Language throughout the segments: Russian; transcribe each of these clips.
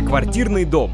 Стоквартирный дом.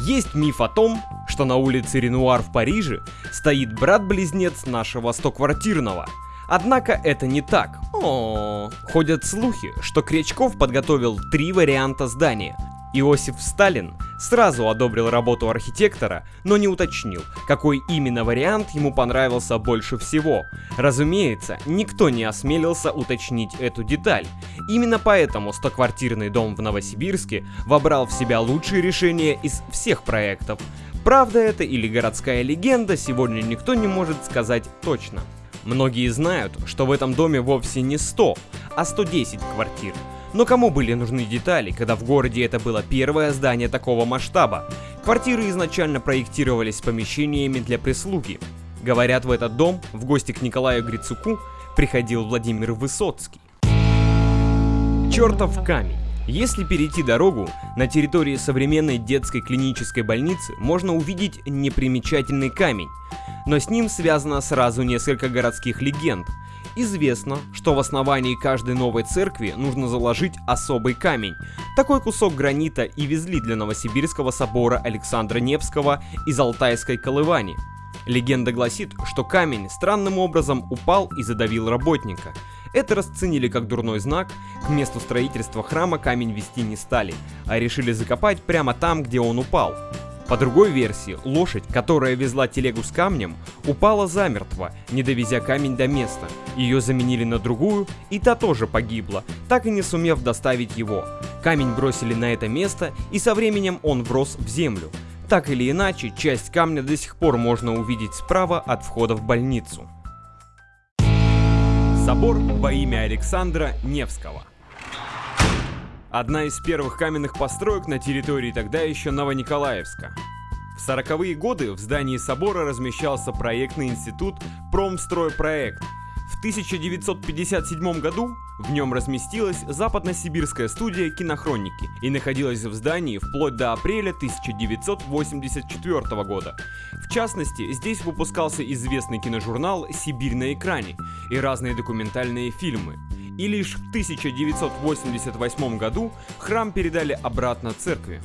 Есть миф о том, что на улице Ренуар в Париже стоит брат-близнец нашего стоквартирного. Однако это не так. О, ходят слухи, что Кречков подготовил три варианта здания, Иосиф Сталин сразу одобрил работу архитектора, но не уточнил, какой именно вариант ему понравился больше всего. Разумеется, никто не осмелился уточнить эту деталь. Именно поэтому стоквартирный дом в Новосибирске вобрал в себя лучшие решения из всех проектов. Правда это или городская легенда, сегодня никто не может сказать точно. Многие знают, что в этом доме вовсе не 100, а 110 квартир. Но кому были нужны детали, когда в городе это было первое здание такого масштаба? Квартиры изначально проектировались с помещениями для прислуги. Говорят, в этот дом в гости к Николаю Грицуку приходил Владимир Высоцкий. Чертов камень. Если перейти дорогу, на территории современной детской клинической больницы можно увидеть непримечательный камень, но с ним связано сразу несколько городских легенд, Известно, что в основании каждой новой церкви нужно заложить особый камень. Такой кусок гранита и везли для Новосибирского собора Александра Невского из Алтайской Колывани. Легенда гласит, что камень странным образом упал и задавил работника. Это расценили как дурной знак, к месту строительства храма камень вести не стали, а решили закопать прямо там, где он упал. По другой версии, лошадь, которая везла телегу с камнем, упала замертво, не довезя камень до места. Ее заменили на другую, и та тоже погибла, так и не сумев доставить его. Камень бросили на это место, и со временем он врос в землю. Так или иначе, часть камня до сих пор можно увидеть справа от входа в больницу. Собор во имя Александра Невского Одна из первых каменных построек на территории тогда еще Новониколаевска. В 40-е годы в здании собора размещался проектный институт «Промстройпроект». В 1957 году в нем разместилась западно-сибирская студия кинохроники и находилась в здании вплоть до апреля 1984 года. В частности, здесь выпускался известный киножурнал «Сибирь на экране» и разные документальные фильмы и лишь в 1988 году храм передали обратно церкви.